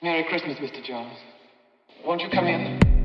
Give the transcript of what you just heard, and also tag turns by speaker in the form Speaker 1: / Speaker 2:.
Speaker 1: Merry Christmas, Mr. Jones. Won't you come in?